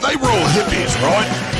They were all hippies, right?